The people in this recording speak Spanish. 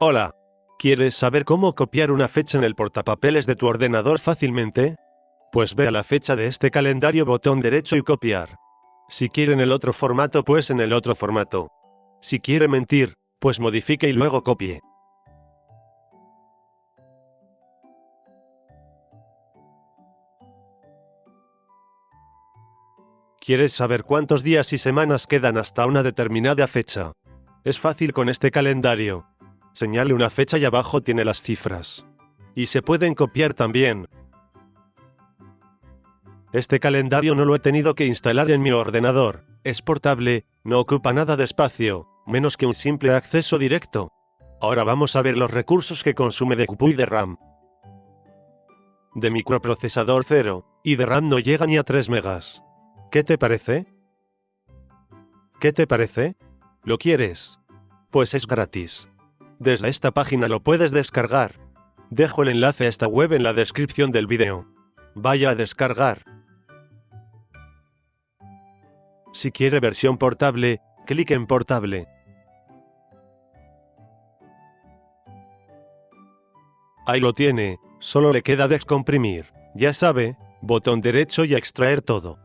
Hola. ¿Quieres saber cómo copiar una fecha en el portapapeles de tu ordenador fácilmente? Pues ve a la fecha de este calendario botón derecho y copiar. Si quiere en el otro formato pues en el otro formato. Si quiere mentir, pues modifique y luego copie. ¿Quieres saber cuántos días y semanas quedan hasta una determinada fecha? Es fácil con este calendario. Señale una fecha y abajo tiene las cifras. Y se pueden copiar también. Este calendario no lo he tenido que instalar en mi ordenador. Es portable, no ocupa nada de espacio, menos que un simple acceso directo. Ahora vamos a ver los recursos que consume de CPU y de RAM. De microprocesador 0, y de RAM no llega ni a 3 megas. ¿Qué te parece? ¿Qué te parece? ¿Lo quieres? Pues es gratis. Desde esta página lo puedes descargar. Dejo el enlace a esta web en la descripción del vídeo. Vaya a descargar. Si quiere versión portable, clic en portable. Ahí lo tiene, solo le queda descomprimir. Ya sabe, botón derecho y extraer todo.